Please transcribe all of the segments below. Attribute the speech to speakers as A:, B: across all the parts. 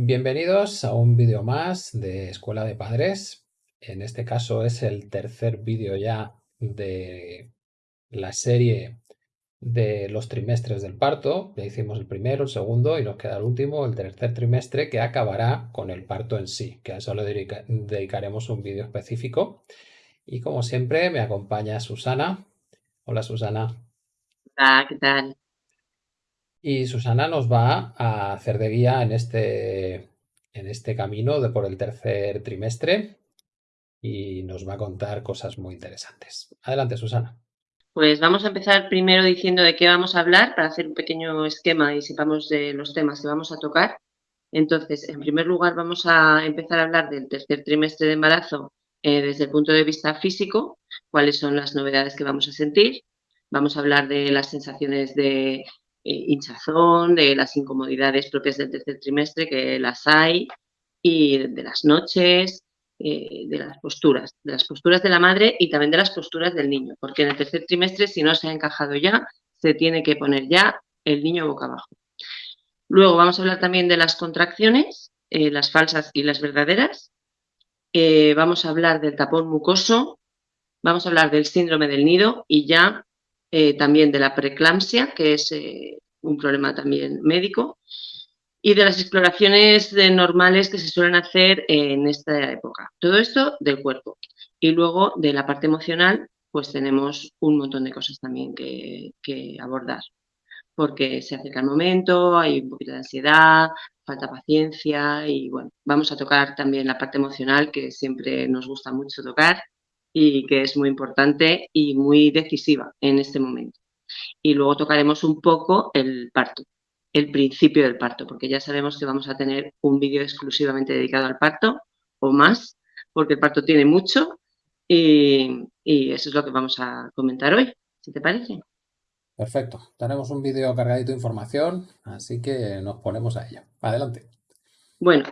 A: Bienvenidos a un vídeo más de Escuela de Padres. En este caso es el tercer vídeo ya de la serie de los trimestres del parto. Ya hicimos el primero, el segundo y nos queda el último, el tercer trimestre, que acabará con el parto en sí, que a eso le dedicaremos un vídeo específico. Y como siempre me acompaña Susana. Hola Susana.
B: Hola, ¿qué tal?
A: Y Susana nos va a hacer de guía en este, en este camino de por el tercer trimestre y nos va a contar cosas muy interesantes. Adelante, Susana.
B: Pues vamos a empezar primero diciendo de qué vamos a hablar para hacer un pequeño esquema y sepamos de los temas que vamos a tocar. Entonces, en primer lugar, vamos a empezar a hablar del tercer trimestre de embarazo eh, desde el punto de vista físico, cuáles son las novedades que vamos a sentir. Vamos a hablar de las sensaciones de hinchazón, de las incomodidades propias del tercer trimestre, que las hay, y de las noches, eh, de las posturas, de las posturas de la madre y también de las posturas del niño, porque en el tercer trimestre, si no se ha encajado ya, se tiene que poner ya el niño boca abajo. Luego vamos a hablar también de las contracciones, eh, las falsas y las verdaderas. vamos a hablar del tapón mucoso, vamos a hablar del síndrome del nido y ya eh, también de la preeclampsia, que es eh, un problema también médico, y de las exploraciones normales que se suelen hacer en esta época. Todo esto del cuerpo. Y luego de la parte emocional, pues tenemos un montón de cosas también que, que abordar. Porque se acerca el momento, hay un poquito de ansiedad, falta paciencia y bueno, vamos a tocar también la parte emocional que siempre nos gusta mucho tocar y que es muy importante y muy decisiva en este momento. Y luego tocaremos un poco el parto, el principio del parto, porque ya sabemos que vamos a tener un vídeo exclusivamente dedicado al parto o más, porque el parto tiene mucho y, eso es lo que vamos a comentar hoy, si te parece.
A: Perfecto, tenemos un vídeo cargadito de información, así que nos ponemos a ello. Adelante.
B: Bueno,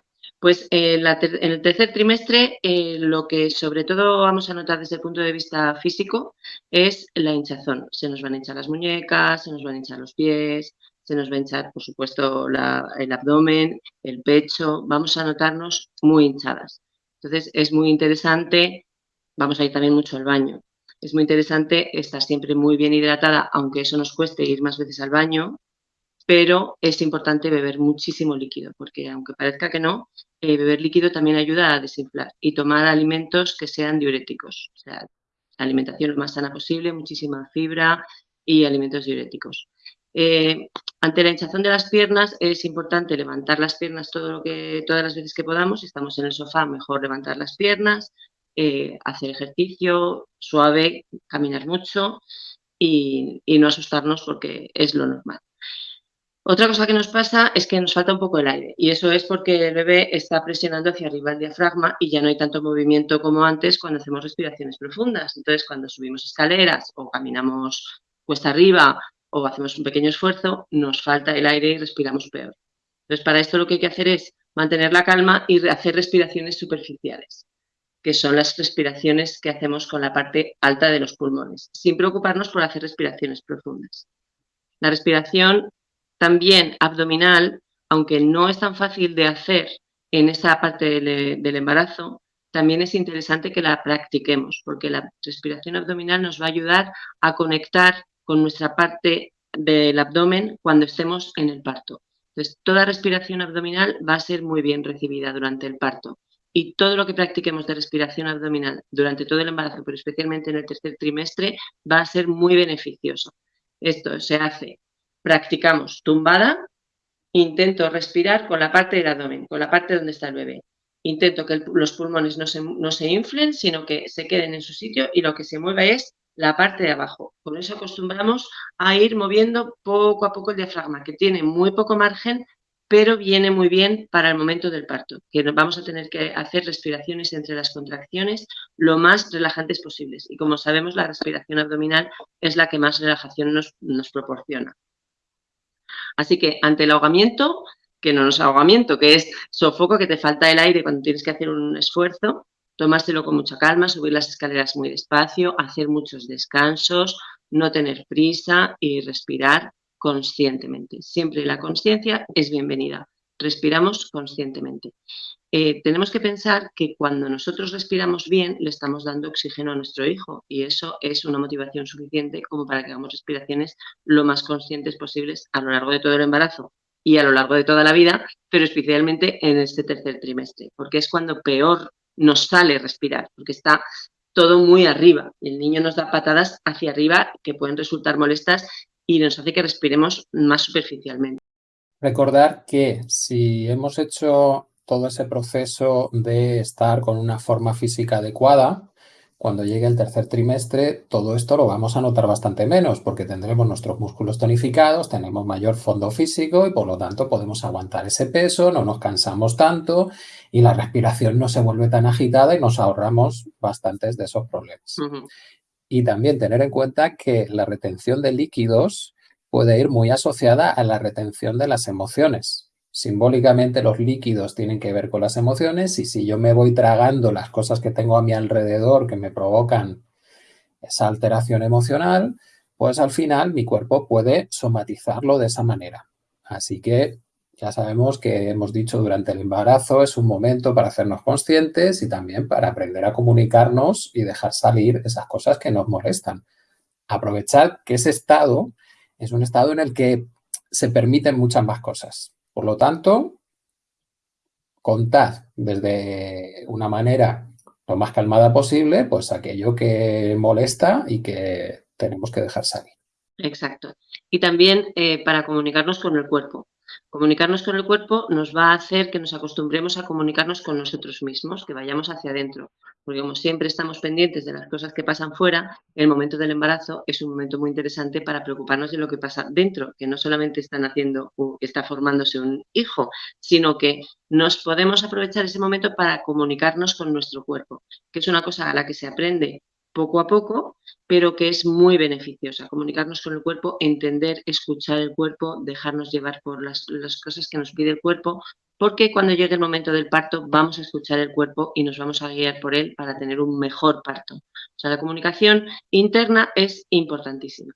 B: pues eh, en el tercer trimestre eh, lo que sobre todo vamos a notar desde el punto de vista físico es la hinchazón. Se nos van a hinchar las muñecas, se nos van a hinchar los pies, se nos va a hinchar, por supuesto, el abdomen, el pecho. Vamos a notarnos muy hinchadas. Entonces es muy interesante, vamos a ir también mucho al baño. Es muy interesante estar siempre muy bien hidratada, aunque eso nos cueste ir más veces al baño, pero es importante beber muchísimo líquido, porque aunque parezca que no, eh, beber líquido también ayuda a desinflar y tomar alimentos que sean diuréticos, o sea, alimentación lo más sana posible, muchísima fibra y alimentos diuréticos. Eh, ante la hinchazón de las piernas es importante levantar las piernas todas las veces que podamos. Si estamos en el sofá, mejor levantar las piernas, eh, hacer ejercicio suave, caminar mucho y no asustarnos porque es lo normal. Otra cosa que nos pasa es que nos falta un poco el aire y eso es porque el bebé está presionando hacia arriba el diafragma y ya no hay tanto movimiento como antes cuando hacemos respiraciones profundas. Entonces, cuando subimos escaleras o caminamos cuesta arriba o hacemos un pequeño esfuerzo, nos falta el aire y respiramos peor. Entonces, para esto lo que hay que hacer es mantener la calma y hacer respiraciones superficiales, que son las respiraciones que hacemos con la parte alta de los pulmones, sin preocuparnos por hacer respiraciones profundas. La respiración también abdominal, aunque no es tan fácil de hacer en esa parte del, embarazo, también es interesante que la practiquemos, porque la respiración abdominal nos va a ayudar a conectar con nuestra parte del abdomen cuando estemos en el parto. Entonces, toda respiración abdominal va a ser muy bien recibida durante el parto. Y todo lo que practiquemos de respiración abdominal durante todo el embarazo, pero especialmente en el tercer trimestre, va a ser muy beneficioso. Esto se hace Practicamos tumbada, intento respirar con la parte del abdomen, con la parte donde está el bebé. Intento que los pulmones no se, no se inflen, sino que se queden en su sitio y lo que se mueva es la parte de abajo. Con eso acostumbramos a ir moviendo poco a poco el diafragma, que tiene muy poco margen, pero viene muy bien para el momento del parto, que vamos a tener que hacer respiraciones entre las contracciones lo más relajantes posibles. Y como sabemos, la respiración abdominal es la que más relajación nos proporciona. Así que ante el ahogamiento, que no es ahogamiento, que es sofoco, que te falta el aire cuando tienes que hacer un esfuerzo, tomárselo con mucha calma, subir las escaleras muy despacio, hacer muchos descansos, no tener prisa y respirar conscientemente. Siempre la conciencia es bienvenida. respiramos conscientemente. Eh, tenemos que pensar que cuando nosotros respiramos bien, le estamos dando oxígeno a nuestro hijo y eso es una motivación suficiente como para que hagamos respiraciones lo más conscientes posibles a lo largo de todo el embarazo y a lo largo de toda la vida, pero especialmente en este tercer trimestre, porque es cuando peor nos sale respirar, porque está todo muy arriba. El niño nos da patadas hacia arriba que pueden resultar molestas y nos hace que respiremos más superficialmente.
A: Recordar que si hemos hecho todo ese proceso de estar con una forma física adecuada, cuando llegue el tercer trimestre, todo esto lo vamos a notar bastante menos porque tendremos nuestros músculos tonificados, tenemos mayor fondo físico y por lo tanto podemos aguantar ese peso, no nos cansamos tanto y la respiración no se vuelve tan agitada y nos ahorramos bastantes de esos problemas. Y también tener en cuenta que la retención de líquidos puede ir muy asociada a la retención de las emociones. Simbólicamente los líquidos tienen que ver con las emociones y si yo me voy tragando las cosas que tengo a mi alrededor que me provocan esa alteración emocional, pues al final mi cuerpo puede somatizarlo de esa manera. Así que ya sabemos que hemos dicho durante el embarazo es un momento para hacernos conscientes y también para aprender a comunicarnos y dejar salir esas cosas que nos molestan. Aprovechar que ese estado es un estado en el que se permiten muchas más cosas. Por lo tanto, contad desde una manera lo más calmada posible, pues aquello que molesta y que tenemos que dejar salir.
B: Exacto. Y también eh, para comunicarnos con el cuerpo. Comunicarnos con el cuerpo nos va a hacer que nos acostumbremos a comunicarnos con nosotros mismos, que vayamos hacia adentro. Porque como siempre estamos pendientes de las cosas que pasan fuera, el momento del embarazo es un momento muy interesante para preocuparnos de lo que pasa dentro, que no solamente están haciendo, está formándose un hijo, sino que nos podemos aprovechar ese momento para comunicarnos con nuestro cuerpo, que es una cosa a la que se aprende poco a poco, pero que es muy beneficiosa. Comunicarnos con el cuerpo, entender, escuchar el cuerpo, dejarnos llevar por las, cosas que nos pide el cuerpo, porque cuando llegue el momento del parto vamos a escuchar el cuerpo y nos vamos a guiar por él para tener un mejor parto. O sea, la comunicación interna es importantísima.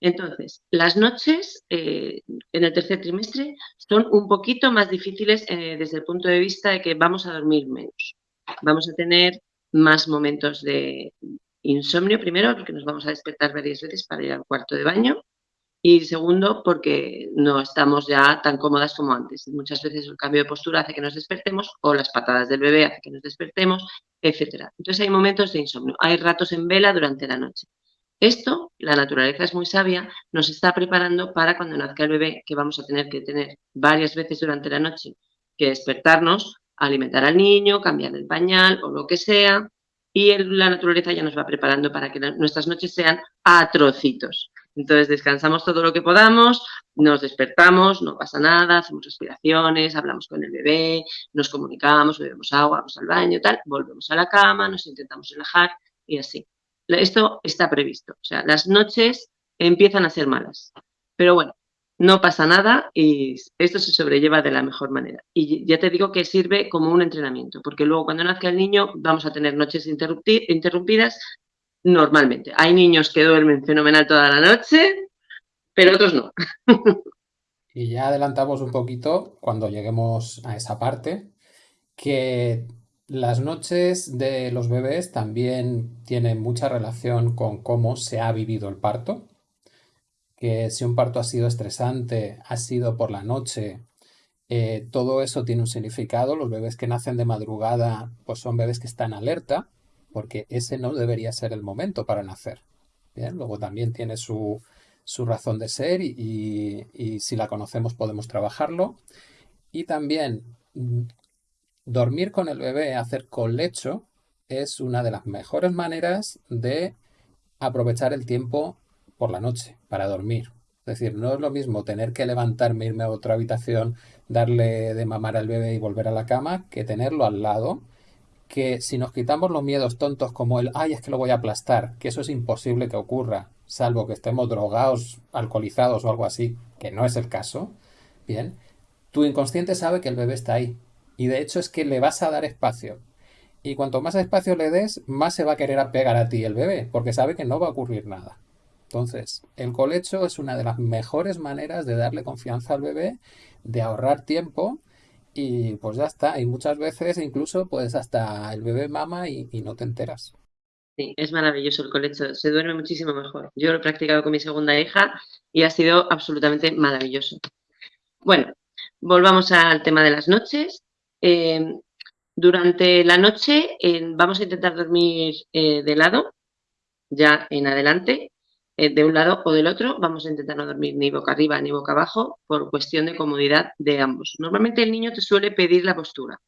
B: Entonces, las noches eh, en el tercer trimestre son un poquito más difíciles eh, desde el punto de vista de que vamos a dormir menos. Vamos a tener más momentos de insomnio, primero, porque nos vamos a despertar varias veces para ir al cuarto de baño, y segundo, porque no estamos ya tan cómodas como antes. Muchas veces el cambio de postura hace que nos despertemos, o las patadas del bebé hace que nos despertemos, etcétera. Entonces hay momentos de insomnio, hay ratos en vela durante la noche. Esto, la naturaleza es muy sabia, nos está preparando para cuando nazca el bebé, que vamos a tener que tener varias veces durante la noche que despertarnos alimentar al niño, cambiar el pañal o lo que sea, y la naturaleza ya nos va preparando para que nuestras noches sean a trocitos. Entonces descansamos todo lo que podamos, nos despertamos, no pasa nada, hacemos respiraciones, hablamos con el bebé, nos comunicamos, bebemos agua, vamos al baño, tal, volvemos a la cama, nos intentamos relajar y así. Esto está previsto. O sea, las noches empiezan a ser malas. Pero bueno, no pasa nada y esto se sobrelleva de la mejor manera. Y ya te digo que sirve como un entrenamiento, porque luego cuando nazca el niño vamos a tener noches interrumpidas normalmente. Hay niños que duermen fenomenal toda la noche, pero otros no.
A: Y ya adelantamos un poquito cuando lleguemos a esa parte, que las noches de los bebés también tienen mucha relación con cómo se ha vivido el parto que si un parto ha sido estresante, ha sido por la noche, eh, todo eso tiene un significado. Los bebés que nacen de madrugada, pues son bebés que están alerta, porque ese no debería ser el momento para nacer. Bien, luego también tiene su, razón de ser y, y, si la conocemos podemos trabajarlo. Y también mm, dormir con el bebé, hacer colecho, es una de las mejores maneras de aprovechar el tiempo por la noche para dormir. Es decir, no es lo mismo tener que levantarme, irme a otra habitación, darle de mamar al bebé y volver a la cama, que tenerlo al lado, que si nos quitamos los miedos tontos como el, ay, es que lo voy a aplastar, que eso es imposible que ocurra, salvo que estemos drogados, alcoholizados o algo así, que no es el caso, bien, tu inconsciente sabe que el bebé está ahí. Y de hecho es que le vas a dar espacio. Y cuanto más espacio le des, más se va a querer apegar a ti el bebé, porque sabe que no va a ocurrir nada. Entonces, el colecho es una de las mejores maneras de darle confianza al bebé, de ahorrar tiempo y pues ya está. Y muchas veces incluso pues hasta el bebé mama y, no te enteras.
B: Sí, es maravilloso el colecho, se duerme muchísimo mejor. Yo lo he practicado con mi segunda hija y ha sido absolutamente maravilloso. Bueno, volvamos al tema de las noches. Eh, durante la noche eh, vamos a intentar dormir eh, de lado, ya en adelante, de un lado o del otro. Vamos a intentar no dormir ni boca arriba ni boca abajo por cuestión de comodidad de ambos. Normalmente el niño te suele pedir la postura.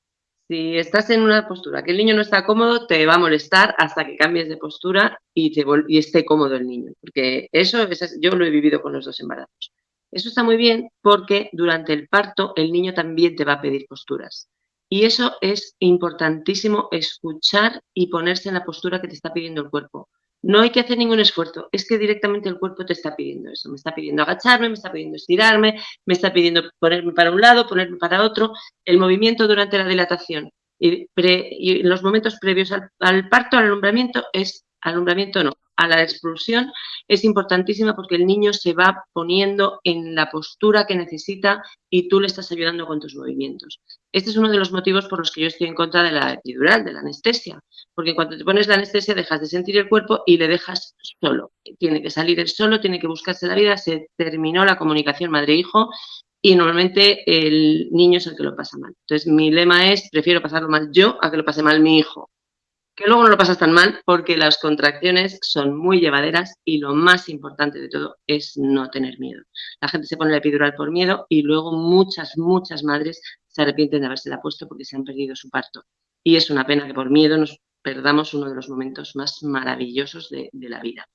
B: Si estás en una postura que el niño no está cómodo, te va a molestar hasta que cambies de postura y, te y esté cómodo el niño. Porque eso, yo lo he vivido con los dos embarazos. Eso está muy bien porque durante el parto el niño también te va a pedir posturas. Y eso es importantísimo, escuchar y ponerse en la postura que te está pidiendo el cuerpo. No hay que hacer ningún esfuerzo, es que directamente el cuerpo te está pidiendo eso. Me está pidiendo agacharme, me está pidiendo estirarme, me está pidiendo ponerme para un lado, ponerme para otro. El movimiento durante la dilatación y, en los momentos previos al, al parto, al alumbramiento, es alumbramiento no, a la expulsión es importantísima porque el niño se va poniendo en la postura que necesita y tú le estás ayudando con tus movimientos. Este es uno de los motivos por los que yo estoy en contra de la epidural, de la anestesia, porque cuando te pones la anestesia dejas de sentir el cuerpo y le dejas solo. Tiene que salir él solo, tiene que buscarse la vida, se terminó la comunicación madre-hijo y normalmente el niño es el que lo pasa mal. Entonces mi lema es, prefiero pasarlo mal yo a que lo pase mal mi hijo, que luego no lo pasas tan mal porque las contracciones son muy llevaderas y lo más importante de todo es no tener miedo. La gente se pone la epidural por miedo y luego muchas, muchas madres se arrepienten de habérsela puesto porque se han perdido su parto. Y es una pena que por miedo nos perdamos uno de los momentos más maravillosos de, de la vida.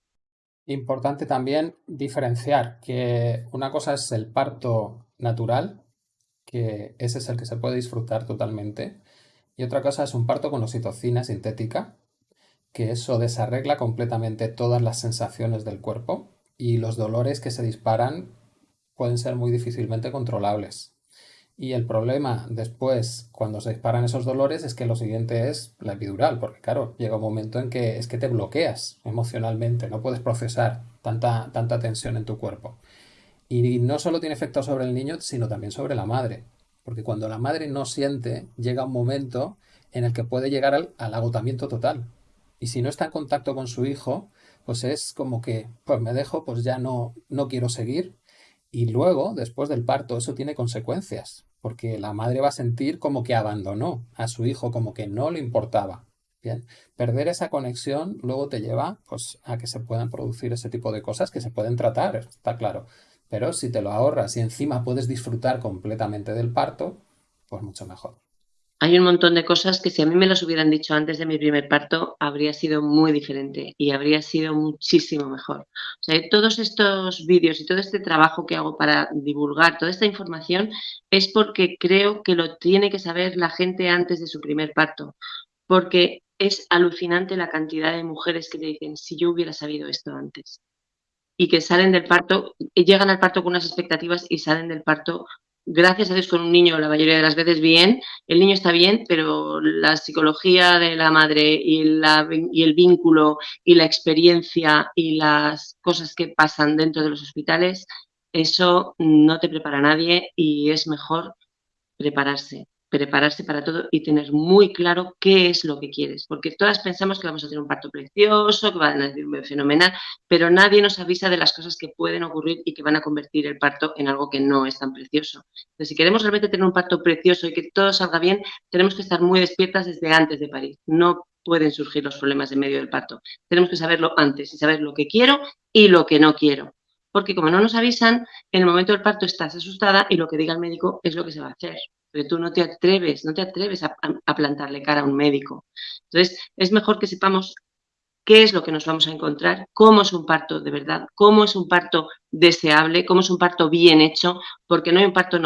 A: Importante también diferenciar que una cosa es el parto natural, que ese es el que se puede disfrutar totalmente, y otra cosa es un parto con oxitocina sintética, que eso desarregla completamente todas las sensaciones del cuerpo y los dolores que se disparan pueden ser muy difícilmente controlables. Y el problema después, cuando se disparan esos dolores, es que lo siguiente es la epidural, porque claro, llega un momento en que es que te bloqueas emocionalmente, no puedes procesar tanta, tanta tensión en tu cuerpo. Y no solo tiene efecto sobre el niño, sino también sobre la madre. Porque cuando la madre no siente, llega un momento en el que puede llegar al, agotamiento total. Y si no está en contacto con su hijo, pues es como que, pues me dejo, pues ya no, no quiero seguir. Y luego, después del parto, eso tiene consecuencias, porque la madre va a sentir como que abandonó a su hijo, como que no le importaba. Bien, perder esa conexión luego te lleva pues, a que se puedan producir ese tipo de cosas que se pueden tratar, está claro. Pero si te lo ahorras y encima puedes disfrutar completamente del parto, pues mucho mejor.
B: Hay un montón de cosas que si a mí me las hubieran dicho antes de mi primer parto, habría sido muy diferente y habría sido muchísimo mejor. O sea, todos estos vídeos y todo este trabajo que hago para divulgar toda esta información es porque creo que lo tiene que saber la gente antes de su primer parto. Porque es alucinante la cantidad de mujeres que te dicen, si yo hubiera sabido esto antes y que salen del parto, llegan al parto con unas expectativas y salen del parto, gracias a Dios, con un niño la mayoría de las veces bien, el niño está bien, pero la psicología de la madre y, la, y el vínculo y la experiencia y las cosas que pasan dentro de los hospitales, eso no te prepara a nadie y es mejor prepararse prepararse para todo y tener muy claro qué es lo que quieres, porque todas pensamos que vamos a tener un parto precioso, que va a nacer fenomenal, pero nadie nos avisa de las cosas que pueden ocurrir y que van a convertir el parto en algo que no es tan precioso. Entonces, si queremos realmente tener un parto precioso y que todo salga bien, tenemos que estar muy despiertas desde antes de parir. No pueden surgir los problemas en medio del parto. Tenemos que saberlo antes y saber lo que quiero y lo que no quiero. Porque como no nos avisan, en el momento del parto estás asustada y lo que diga el médico es lo que se va a hacer pero tú no te atreves, no te atreves a, plantarle cara a un médico. Entonces, es mejor que sepamos qué es lo que nos vamos a encontrar, cómo es un parto de verdad, cómo es un parto deseable, cómo es un parto bien hecho, porque no hay un parto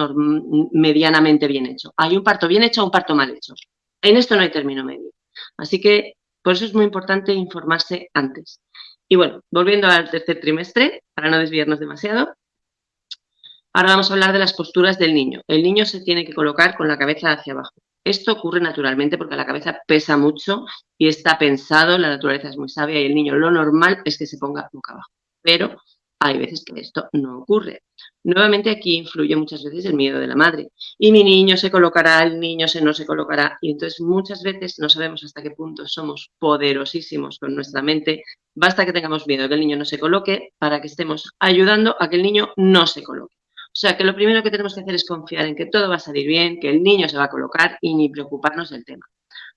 B: medianamente bien hecho. Hay un parto bien hecho o un parto mal hecho. En esto no hay término medio. Así que por eso es muy importante informarse antes. Y bueno, volviendo al tercer trimestre, para no desviarnos demasiado, Ahora vamos a hablar de las posturas del niño. El niño se tiene que colocar con la cabeza hacia abajo. Esto ocurre naturalmente porque la cabeza pesa mucho y está pensado, la naturaleza es muy sabia y el niño lo normal es que se ponga boca abajo. pero hay veces que esto no ocurre. Nuevamente aquí influye muchas veces el miedo de la madre. Y mi niño se colocará, el niño se no se colocará. Y entonces muchas veces no sabemos hasta qué punto somos poderosísimos con nuestra mente. Basta que tengamos miedo que el niño no se coloque para que estemos ayudando a que el niño no se coloque. O sea que lo primero que tenemos que hacer es confiar en que todo va a salir bien, que el niño se va a colocar y ni preocuparnos del tema.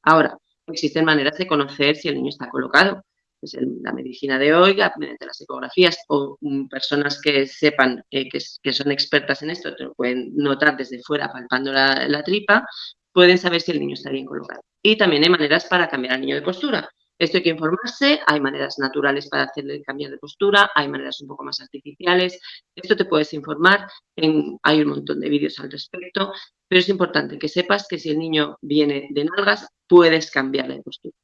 B: Ahora, existen maneras de conocer si el niño está colocado pues, la medicina de hoy, mediante las ecografías o mm, personas que sepan eh, que, son expertas en esto, te pueden notar desde fuera palpando la, tripa, pueden saber si el niño está bien colocado. Y también hay maneras para cambiar al niño de postura. Esto hay que informarse, hay maneras naturales para hacerle cambiar de postura, hay maneras un poco más artificiales. Esto te puedes informar, hay un montón de vídeos al respecto, pero es importante que sepas que si el niño viene de nalgas, puedes cambiarle de postura.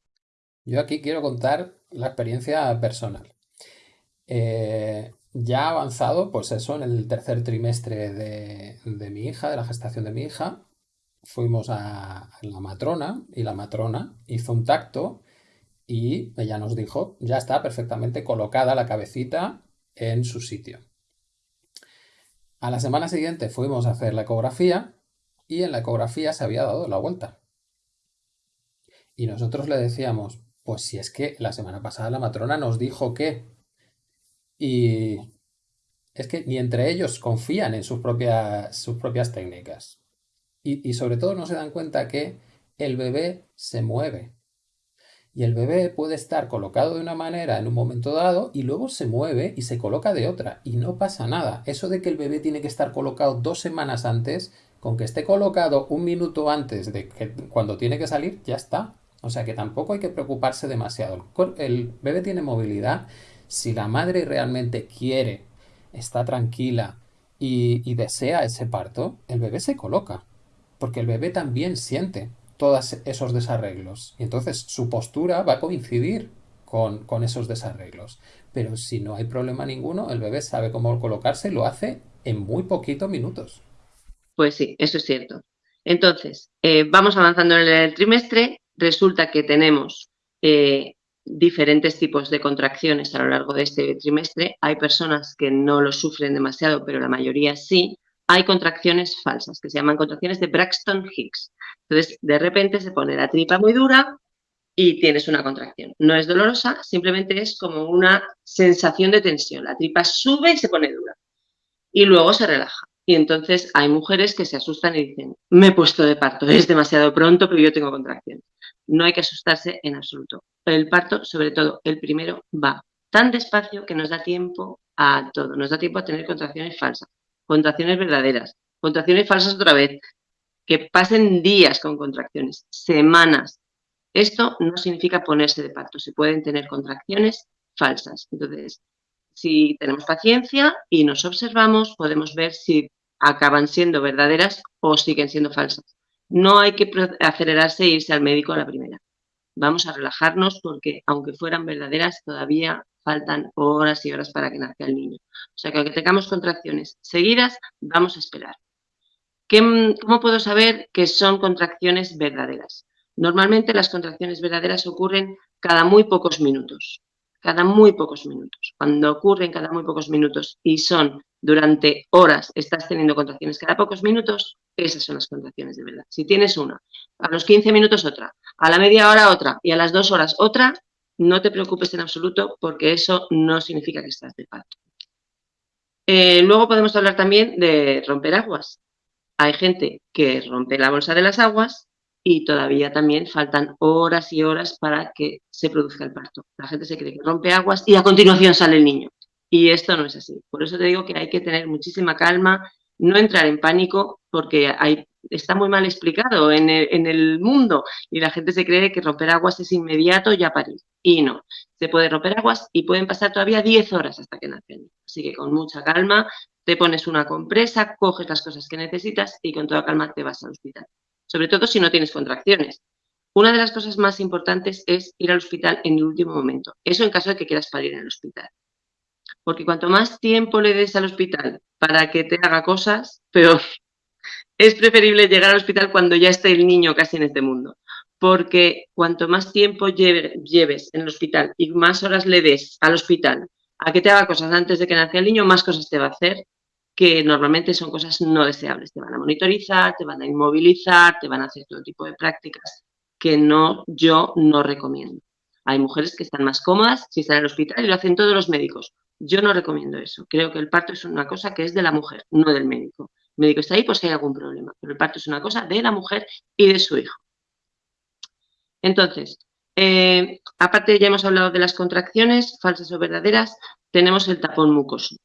A: Yo aquí quiero contar la experiencia personal. Eh, ya avanzado, pues eso, en el tercer trimestre de, mi hija, de la gestación de mi hija, fuimos a, la matrona y la matrona hizo un tacto y ella nos dijo, ya está perfectamente colocada la cabecita en su sitio. A la semana siguiente fuimos a hacer la ecografía y en la ecografía se había dado la vuelta. Y nosotros le decíamos, pues si es que la semana pasada la matrona nos dijo que... Y es que ni entre ellos confían en sus propias, sus propias técnicas. Y, sobre todo no se dan cuenta que el bebé se mueve. Y el bebé puede estar colocado de una manera en un momento dado y luego se mueve y se coloca de otra. Y no pasa nada. Eso de que el bebé tiene que estar colocado dos semanas antes, con que esté colocado un minuto antes de que cuando tiene que salir, ya está. O sea que tampoco hay que preocuparse demasiado. El bebé tiene movilidad. Si la madre realmente quiere, está tranquila y, desea ese parto, el bebé se coloca. Porque el bebé también siente todos esos desarreglos. Y entonces su postura va a coincidir con, esos desarreglos. Pero si no hay problema ninguno, el bebé sabe cómo colocarse y lo hace en muy poquitos minutos.
B: Pues sí, eso es cierto. Entonces, eh, vamos avanzando en el trimestre resulta que tenemos eh, diferentes tipos de contracciones a lo largo de este trimestre. Hay personas que no lo sufren demasiado, pero la mayoría sí. Hay contracciones falsas, que se llaman contracciones de Braxton Hicks. Entonces, de repente se pone la tripa muy dura y tienes una contracción. No es dolorosa, simplemente es como una sensación de tensión. La tripa sube y se pone dura. Y luego se relaja. Y entonces hay mujeres que se asustan y dicen, me he puesto de parto, es demasiado pronto, pero yo tengo contracciones. No hay que asustarse en absoluto. El parto, sobre todo el primero, va tan despacio que nos da tiempo a todo. Nos da tiempo a tener contracciones falsas, contracciones verdaderas, contracciones falsas otra vez, que pasen días con contracciones, semanas. Esto no significa ponerse de parto, se pueden tener contracciones falsas. Entonces, si tenemos paciencia y nos observamos, podemos ver si acaban siendo verdaderas o siguen siendo falsas. No hay que acelerarse e irse al médico a la primera. Vamos a relajarnos porque, aunque fueran verdaderas, todavía faltan horas y horas para que nazca el niño. O sea que aunque tengamos contracciones seguidas, vamos a esperar. ¿Cómo puedo saber que son contracciones verdaderas? Normalmente las contracciones verdaderas ocurren cada muy pocos minutos cada muy pocos minutos. Cuando ocurren cada muy pocos minutos y son durante horas, estás teniendo contracciones cada pocos minutos, esas son las contracciones de verdad. Si tienes una, a los 15 minutos otra, a la media hora otra y a las dos horas otra, no te preocupes en absoluto porque eso no significa que estás de parto. Eh, luego podemos hablar también de romper aguas. Hay gente que rompe la bolsa de las aguas y todavía también faltan horas y horas para que se produzca el parto. La gente se cree que rompe aguas y a continuación sale el niño. Y esto no es así. Por eso te digo que hay que tener muchísima calma, no entrar en pánico, porque está muy mal explicado en el, mundo y la gente se cree que romper aguas es inmediato ya parir. Y no, se puede romper aguas y pueden pasar todavía 10 horas hasta que nace el niño. Así que con mucha calma te pones una compresa, coges las cosas que necesitas y con toda calma te vas al hospital sobre todo si no tienes contracciones. Una de las cosas más importantes es ir al hospital en el último momento. Eso en caso de que quieras parir en el hospital. Porque cuanto más tiempo le des al hospital para que te haga cosas, peor. Es preferible llegar al hospital cuando ya esté el niño casi en este mundo. Porque cuanto más tiempo lleves en el hospital y más horas le des al hospital a que te haga cosas antes de que nazca el niño, más cosas te va a hacer, que normalmente son cosas no deseables. Te van a monitorizar, te van a inmovilizar, te van a hacer todo tipo de prácticas que no, yo no recomiendo. Hay mujeres que están más cómodas si están en el hospital y lo hacen todos los médicos. Yo no recomiendo eso. Creo que el parto es una cosa que es de la mujer, no del médico. El médico está ahí pues si hay algún problema, pero el parto es una cosa de la mujer y de su hijo. Entonces, eh, aparte ya hemos hablado de las contracciones, falsas o verdaderas, tenemos el tapón mucoso.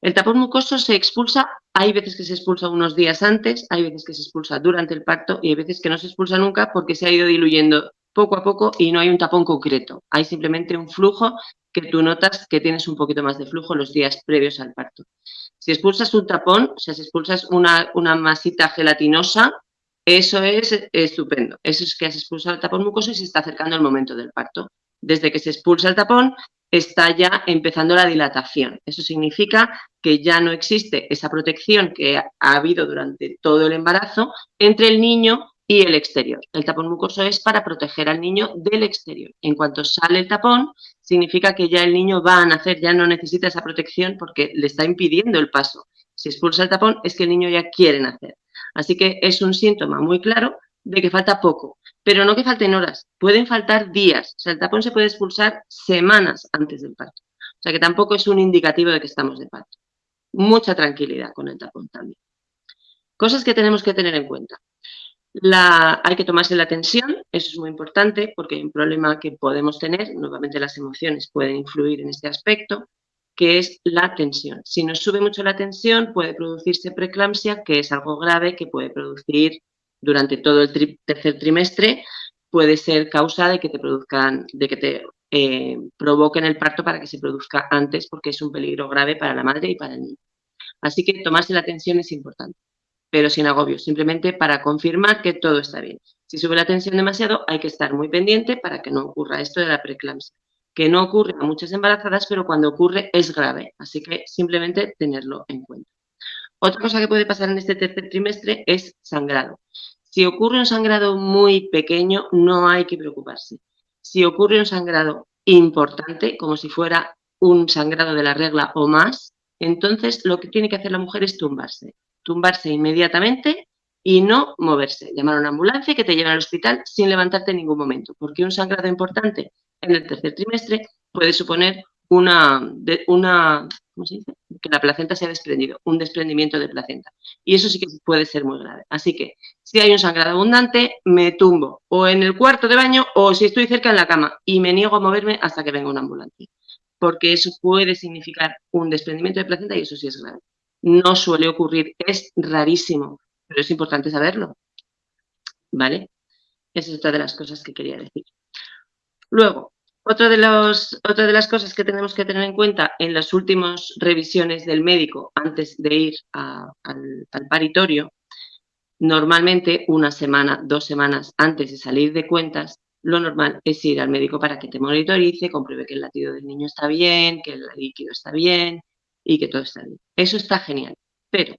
B: El tapón mucoso se expulsa, hay veces que se expulsa unos días antes, hay veces que se expulsa durante el parto y hay veces que no se expulsa nunca porque se ha ido diluyendo poco a poco y no hay un tapón concreto. Hay simplemente un flujo que tú notas que tienes un poquito más de flujo los días previos al parto. Si expulsas un tapón, o sea, si expulsas una, una masita gelatinosa, eso es estupendo. Eso es que has expulsado el tapón mucoso y se está acercando el momento del parto. Desde que se expulsa el tapón, está ya empezando la dilatación. Eso significa que ya no existe esa protección que ha habido durante todo el embarazo entre el niño y el exterior. El tapón mucoso es para proteger al niño del exterior. En cuanto sale el tapón, significa que ya el niño va a nacer, ya no necesita esa protección porque le está impidiendo el paso. Si expulsa el tapón, es que el niño ya quiere nacer. Así que es un síntoma muy claro de que falta poco, pero no que falten horas, pueden faltar días. O sea, el tapón se puede expulsar semanas antes del parto. O sea, que tampoco es un indicativo de que estamos de parto. Mucha tranquilidad con el tapón también. Cosas que tenemos que tener en cuenta. Hay que tomarse la tensión, eso es muy importante porque hay un problema que podemos tener, nuevamente las emociones pueden influir en este aspecto, que es la tensión. Si nos sube mucho la tensión, puede producirse preeclampsia, que es algo grave que puede producir durante todo el tercer trimestre, puede ser causa de que te produzcan, de que te eh, provoquen el parto para que se produzca antes, porque es un peligro grave para la madre y para el niño. Así que tomarse la tensión es importante, pero sin agobio, simplemente para confirmar que todo está bien. Si sube la tensión demasiado, hay que estar muy pendiente para que no ocurra esto de la preeclampsia que no ocurre a muchas embarazadas, pero cuando ocurre es grave, así que simplemente tenerlo en cuenta. Otra cosa que puede pasar en este tercer trimestre es sangrado. Si ocurre un sangrado muy pequeño, no hay que preocuparse. Si ocurre un sangrado importante, como si fuera un sangrado de la regla o más, entonces lo que tiene que hacer la mujer es tumbarse. Tumbarse inmediatamente y no moverse. Llamar a una ambulancia que te lleve al hospital sin levantarte en ningún momento, porque un sangrado importante en el tercer trimestre puede suponer una, una ¿cómo se dice? que la placenta se ha desprendido, un desprendimiento de placenta. Y eso sí que puede ser muy grave. Así que si hay un sangrado abundante, me tumbo o en el cuarto de baño o si estoy cerca en la cama y me niego a moverme hasta que venga una ambulancia. Porque eso puede significar un desprendimiento de placenta y eso sí es grave. No suele ocurrir, es rarísimo, pero es importante saberlo. ¿Vale? Esa es otra de las cosas que quería decir. Luego, otra de, de las cosas que tenemos que tener en cuenta en las últimas revisiones del médico antes de ir al, al paritorio, normalmente una semana, dos semanas antes de salir de cuentas, lo normal es ir al médico para que te monitorice, compruebe que el latido del niño está bien, que el líquido está bien y que todo está bien. Eso está genial, pero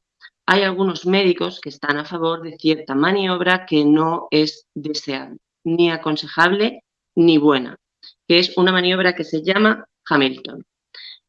B: hay algunos médicos que están a favor de cierta maniobra que no es deseable ni aconsejable ni buena, que es una maniobra que se llama Hamilton.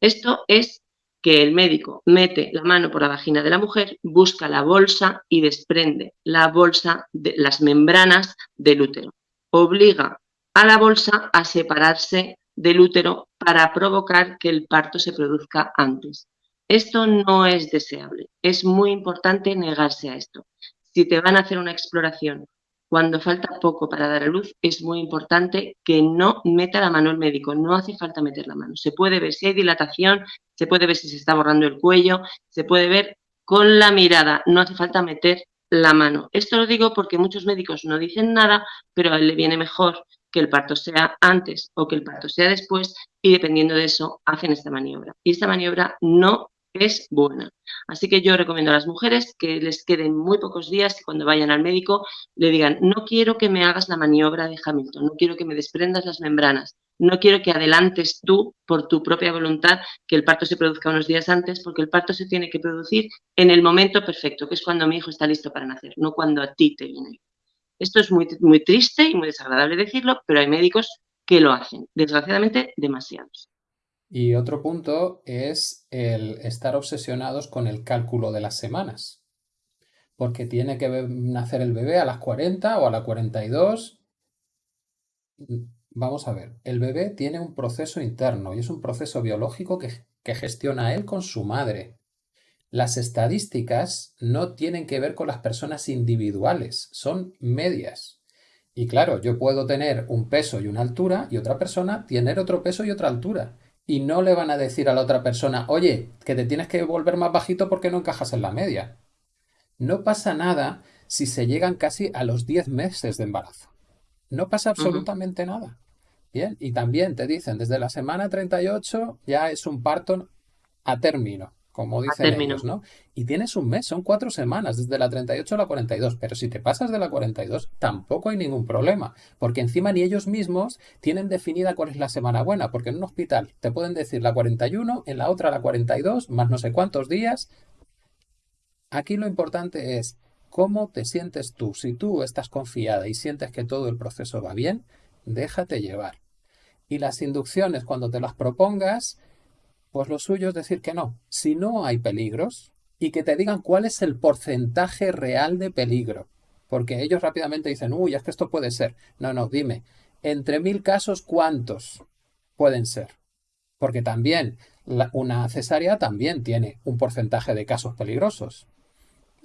B: Esto es que el médico mete la mano por la vagina de la mujer, busca la bolsa y desprende la bolsa de las membranas del útero. Obliga a la bolsa a separarse del útero para provocar que el parto se produzca antes. Esto no es deseable. Es muy importante negarse a esto. Si te van a hacer una exploración cuando falta poco para dar a luz, es muy importante que no meta la mano el médico, no hace falta meter la mano. Se puede ver si hay dilatación, se puede ver si se está borrando el cuello, se puede ver con la mirada, no hace falta meter la mano. Esto lo digo porque muchos médicos no dicen nada, pero a él le viene mejor que el parto sea antes o que el parto sea después y dependiendo de eso hacen esta maniobra. Y esta maniobra no es buena. Así que yo recomiendo a las mujeres que les queden muy pocos días y cuando vayan al médico le digan, no quiero que me hagas la maniobra de Hamilton, no quiero que me desprendas las membranas, no quiero que adelantes tú por tu propia voluntad que el parto se produzca unos días antes, porque el parto se tiene que producir en el momento perfecto, que es cuando mi hijo está listo para nacer, no cuando a ti te viene. Esto es muy, muy triste y muy desagradable decirlo, pero hay médicos que lo hacen, desgraciadamente demasiados.
A: Y otro punto es el estar obsesionados con el cálculo de las semanas. Porque tiene que nacer el bebé a las 40 o a las 42. Vamos a ver, el bebé tiene un proceso interno y es un proceso biológico que, que gestiona él con su madre. Las estadísticas no tienen que ver con las personas individuales, son medias. Y claro, yo puedo tener un peso y una altura y otra persona tener otro peso y otra altura y no le van a decir a la otra persona, oye, que te tienes que volver más bajito porque no encajas en la media. No pasa nada si se llegan casi a los 10 meses de embarazo. No pasa absolutamente nada. Bien, y también te dicen, desde la semana 38 ya es un parto a término como dicen ellos, ¿no? Y tienes un mes, son cuatro semanas, desde la 38 a la 42, pero si te pasas de la 42 tampoco hay ningún problema, porque encima ni ellos mismos tienen definida cuál es la semana buena, porque en un hospital te pueden decir la 41, en la otra la 42, más no sé cuántos días. Aquí lo importante es cómo te sientes tú. Si tú estás confiada y sientes que todo el proceso va bien, déjate llevar. Y las inducciones, cuando te las propongas, pues lo suyo es decir que no. Si no hay peligros y que te digan cuál es el porcentaje real de peligro. Porque ellos rápidamente dicen, uy, es que esto puede ser. No, no, dime, entre mil casos, ¿cuántos pueden ser? Porque también una cesárea también tiene un porcentaje de casos peligrosos.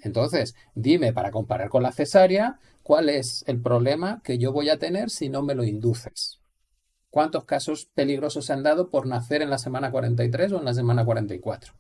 A: Entonces, dime, para comparar con la cesárea, ¿cuál es el problema que yo voy a tener si no me lo induces? Cuántos casos peligrosos se han dado por nacer en la semana 43 o en la semana 44.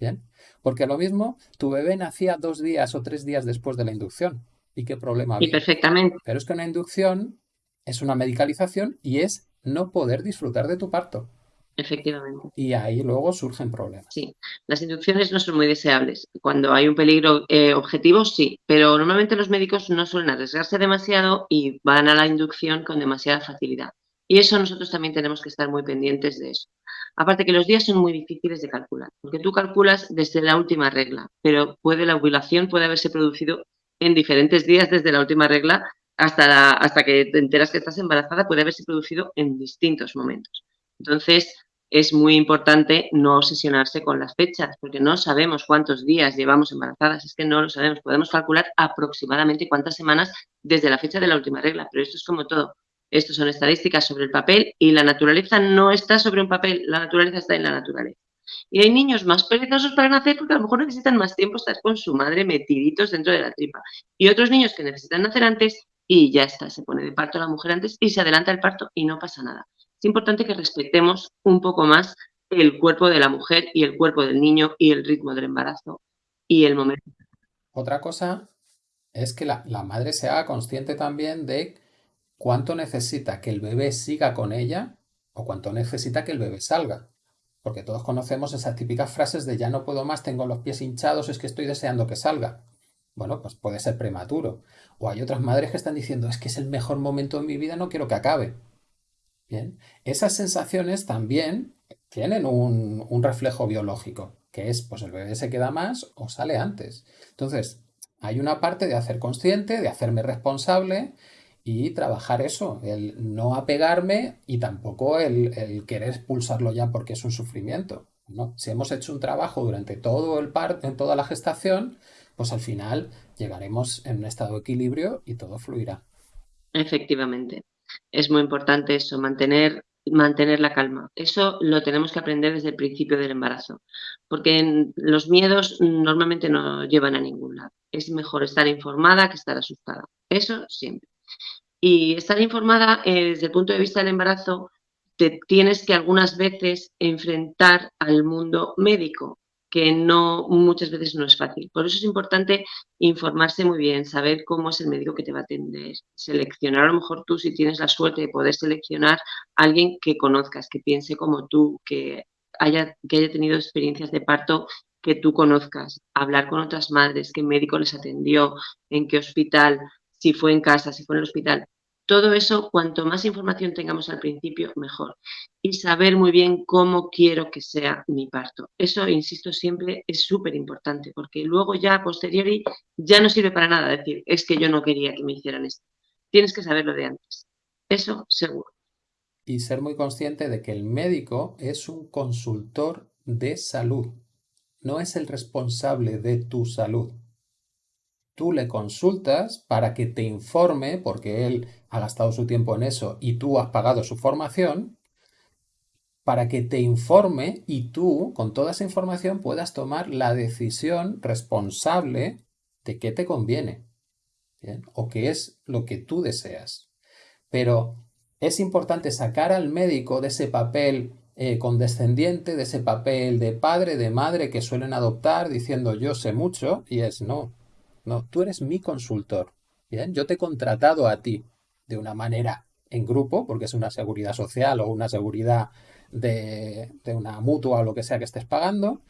A: Bien, porque lo mismo, tu bebé nacía dos días o tres días después de la inducción. ¿Y qué problema había?
B: Y perfectamente.
A: Pero es que una inducción es una medicalización y es no poder disfrutar de tu parto.
B: Efectivamente.
A: Y ahí luego surgen problemas.
B: Sí, las inducciones no son muy deseables. Cuando hay un peligro eh, objetivo, sí, pero normalmente los médicos no suelen arriesgarse demasiado y van a la inducción con demasiada facilidad. Y eso nosotros también tenemos que estar muy pendientes de eso. Aparte que los días son muy difíciles de calcular, porque tú calculas desde la última regla, pero puede la ovulación puede haberse producido en diferentes días desde la última regla hasta, hasta que te enteras que estás embarazada, puede haberse producido en distintos momentos. Entonces, es muy importante no obsesionarse con las fechas, porque no sabemos cuántos días llevamos embarazadas, es que no lo sabemos. Podemos calcular aproximadamente cuántas semanas desde la fecha de la última regla, pero esto es como todo. Estos son estadísticas sobre el papel y la naturaleza no está sobre un papel, la naturaleza está en la naturaleza. Y hay niños más perezosos para nacer porque a lo mejor necesitan más tiempo estar con su madre metiditos dentro de la tripa. Y otros niños que necesitan nacer antes y ya está, se pone de parto la mujer antes y se adelanta el parto y no pasa nada. Es importante que respetemos un poco más el cuerpo de la mujer y el cuerpo del niño y el ritmo del embarazo y el momento.
A: Otra cosa es que la, la madre se haga consciente también de cuánto necesita que el bebé siga con ella o cuánto necesita que el bebé salga. Porque todos conocemos esas típicas frases de ya no puedo más, tengo los pies hinchados, es que estoy deseando que salga. Bueno, pues puede ser prematuro. O hay otras madres que están diciendo es que es el mejor momento de mi vida, no quiero que acabe. Bien, esas sensaciones también tienen un, reflejo biológico, que es pues el bebé se queda más o sale antes. Entonces, hay una parte de hacer consciente, de hacerme responsable y trabajar eso, el no apegarme y tampoco el, querer expulsarlo ya porque es un sufrimiento. ¿no? Si hemos hecho un trabajo durante todo el par, en toda la gestación, pues al final llegaremos en un estado de equilibrio y todo fluirá.
B: Efectivamente. Es muy importante eso, mantener, mantener la calma. Eso lo tenemos que aprender desde el principio del embarazo, porque los miedos normalmente no llevan a ningún lado. Es mejor estar informada que estar asustada. Eso siempre. Y estar informada eh, desde el punto de vista del embarazo, te tienes que algunas veces enfrentar al mundo médico, que no muchas veces no es fácil. Por eso es importante informarse muy bien, saber cómo es el médico que te va a atender, seleccionar a lo mejor tú si tienes la suerte de poder seleccionar alguien que conozcas, que piense como tú, que haya, que haya tenido experiencias de parto que tú conozcas, hablar con otras madres, qué médico les atendió, en qué hospital, si fue en casa, si fue en el hospital. Todo eso, cuanto más información tengamos al principio, mejor. Y saber muy bien cómo quiero que sea mi parto. Eso, insisto siempre, es súper importante, porque luego ya a posteriori ya no sirve para nada decir, es que yo no quería que me hicieran esto. Tienes que saberlo de antes. Eso seguro.
A: y ser muy consciente de que el médico es un consultor de salud, no es el responsable de tu salud. Tú le consultas para que te informe, porque él ha gastado su tiempo en eso y tú has pagado su formación, para que te informe y tú, con toda esa información, puedas tomar la decisión responsable de qué te conviene o qué es lo que tú deseas. Pero es importante sacar al médico de ese papel eh, condescendiente, de ese papel de padre, de madre que suelen adoptar diciendo yo sé mucho y es no, no, tú eres mi consultor. ¿bien? Yo te he contratado a ti de una manera en grupo, porque es una seguridad social o una seguridad de, de una mutua o lo que sea que estés pagando,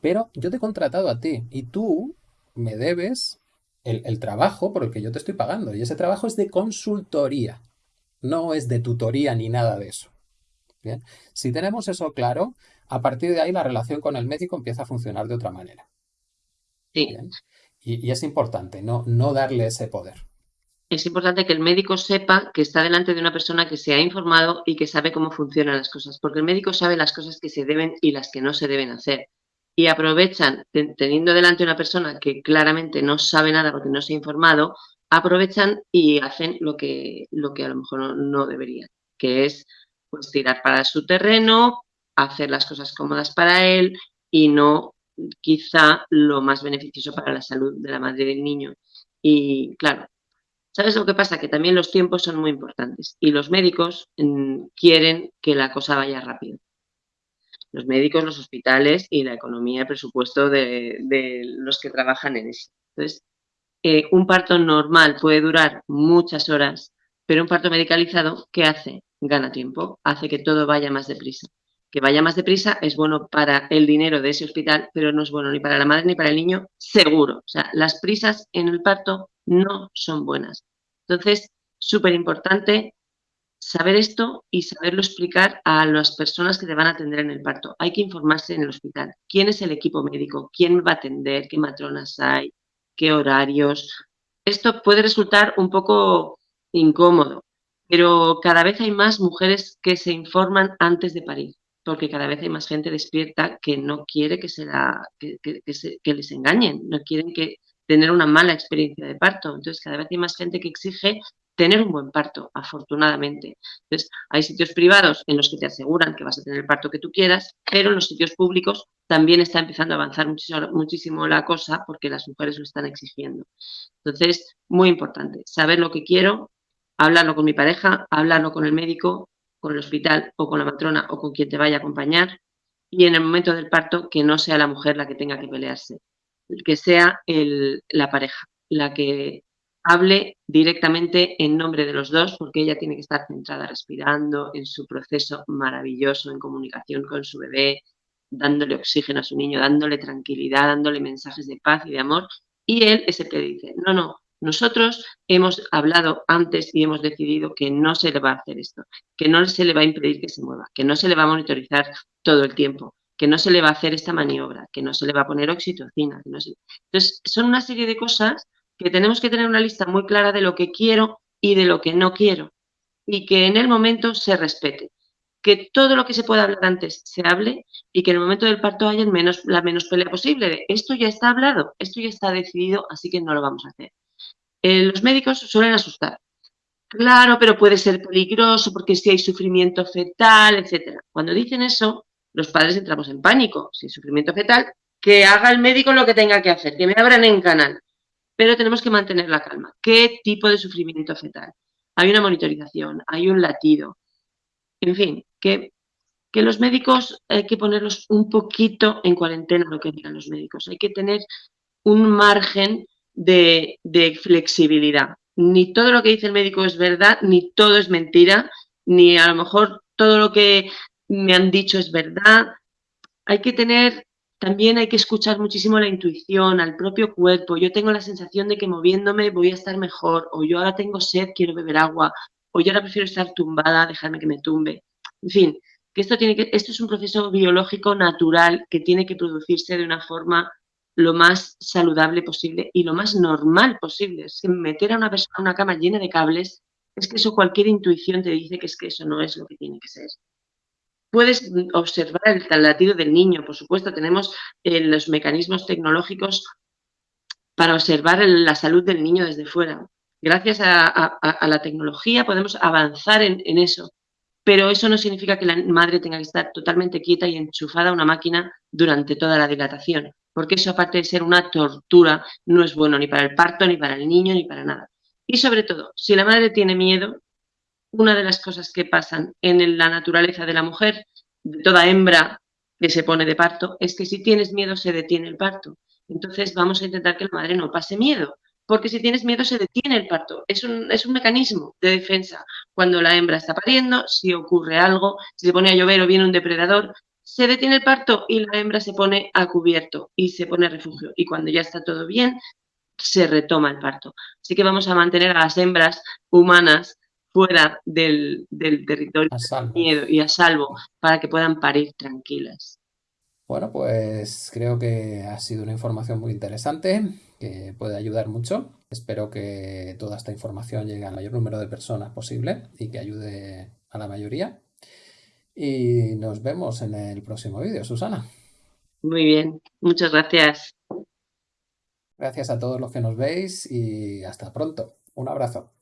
A: pero yo te he contratado a ti y tú me debes el, el, trabajo por el que yo te estoy pagando. Y ese trabajo es de consultoría no es de tutoría ni nada de eso. Bien, si tenemos eso claro, a partir de ahí la relación con el médico empieza a funcionar de otra manera.
B: Sí.
A: Y, es importante no, no darle ese poder.
B: Es importante que el médico sepa que está delante de una persona que se ha informado y que sabe cómo funcionan las cosas, porque el médico sabe las cosas que se deben y las que no se deben hacer. Y aprovechan, teniendo delante una persona que claramente no sabe nada porque no se ha informado, aprovechan y hacen lo que, lo que a lo mejor no, no deberían, que es pues tirar para su terreno, hacer las cosas cómodas para él y no quizá lo más beneficioso para la salud de la madre y del niño. Y claro, ¿sabes lo que pasa? Que también los tiempos son muy importantes y los médicos mmm, quieren que la cosa vaya rápido. Los médicos, los hospitales y la economía, el presupuesto de, de los que trabajan en eso. Entonces, eh, un parto normal puede durar muchas horas, pero un parto medicalizado, ¿qué hace? Gana tiempo, hace que todo vaya más deprisa. Que vaya más deprisa es bueno para el dinero de ese hospital, pero no es bueno ni para la madre ni para el niño, seguro. O sea, las prisas en el parto no son buenas. Entonces, súper importante saber esto y saberlo explicar a las personas que te van a atender en el parto. Hay que informarse en el hospital. ¿Quién es el equipo médico? ¿Quién va a atender? ¿Qué matronas hay? qué horarios. Esto puede resultar un poco incómodo, pero cada vez hay más mujeres que se informan antes de parir, porque cada vez hay más gente despierta que no quiere que, se les engañen, no quieren que tener una mala experiencia de parto. Entonces, cada vez hay más gente que exige tener un buen parto, afortunadamente. Entonces, hay sitios privados en los que te aseguran que vas a tener el parto que tú quieras, pero en los sitios públicos también está empezando a avanzar muchísimo, muchísimo la cosa porque las mujeres lo están exigiendo. Entonces, muy importante, saber lo que quiero, hablarlo con mi pareja, hablarlo con el médico, con el hospital o con la matrona o con quien te vaya a acompañar y en el momento del parto que no sea la mujer la que tenga que pelearse, que sea el, la pareja la que hable directamente en nombre de los dos, porque ella tiene que estar centrada respirando en su proceso maravilloso en comunicación con su bebé, dándole oxígeno a su niño, dándole tranquilidad, dándole mensajes de paz y de amor, y él es el que dice, no, no, nosotros hemos hablado antes y hemos decidido que no se le va a hacer esto, que no se le va a impedir que se mueva, que no se le va a monitorizar todo el tiempo, que no se le va a hacer esta maniobra, que no se le va a poner oxitocina. Que no se... Entonces, son una serie de cosas que tenemos que tener una lista muy clara de lo que quiero y de lo que no quiero y que en el momento se respete. Que todo lo que se pueda hablar antes se hable y que en el momento del parto haya la menos pelea posible. De, esto ya está hablado, esto ya está decidido, así que no lo vamos a hacer. Eh, los médicos suelen asustar. Claro, pero puede ser peligroso porque si hay sufrimiento fetal, etc. Cuando dicen eso, los padres entramos en pánico. Si hay sufrimiento fetal, que haga el médico lo que tenga que hacer, que me abran en canal pero tenemos que mantener la calma. ¿Qué tipo de sufrimiento fetal? Hay una monitorización, hay un latido. En fin, que, que los médicos hay que ponerlos un poquito en cuarentena, lo que digan los médicos. Hay que tener un margen de, flexibilidad. Ni todo lo que dice el médico es verdad, ni todo es mentira, ni a lo mejor todo lo que me han dicho es verdad. Hay que tener también hay que escuchar muchísimo la intuición, al propio cuerpo. Yo tengo la sensación de que moviéndome voy a estar mejor, o yo ahora tengo sed, quiero beber agua, o yo ahora prefiero estar tumbada, dejarme que me tumbe. En fin, que esto, tiene que, esto es un proceso biológico natural que tiene que producirse de una forma lo más saludable posible y lo más normal posible. Es meter a una persona en una cama llena de cables es que eso cualquier intuición te dice que es que eso no es lo que tiene que ser. Puedes observar el latido del niño, por supuesto, tenemos eh, los mecanismos tecnológicos para observar la salud del niño desde fuera. Gracias a, la tecnología podemos avanzar en, en, eso, pero eso no significa que la madre tenga que estar totalmente quieta y enchufada a una máquina durante toda la dilatación, porque eso aparte de ser una tortura, no es bueno ni para el parto, ni para el niño, ni para nada. Y sobre todo, si la madre tiene miedo, una de las cosas que pasan en la naturaleza de la mujer, de toda hembra que se pone de parto, es que si tienes miedo se detiene el parto. Entonces vamos a intentar que la madre no pase miedo, porque si tienes miedo se detiene el parto. Es un, es un mecanismo de defensa. Cuando la hembra está pariendo, si ocurre algo, si se pone a llover o viene un depredador, se detiene el parto y la hembra se pone a cubierto y se pone a refugio. Y cuando ya está todo bien, se retoma el parto. Así que vamos a mantener a las hembras humanas fuera del, del territorio miedo y a salvo para que puedan parir tranquilas.
A: Bueno, pues creo que ha sido una información muy interesante que puede ayudar mucho. Espero que toda esta información llegue al mayor número de personas posible y que ayude a la mayoría. Y nos vemos en el próximo vídeo, Susana.
B: Muy bien, muchas gracias.
A: Gracias a todos los que nos veis y hasta pronto. Un abrazo.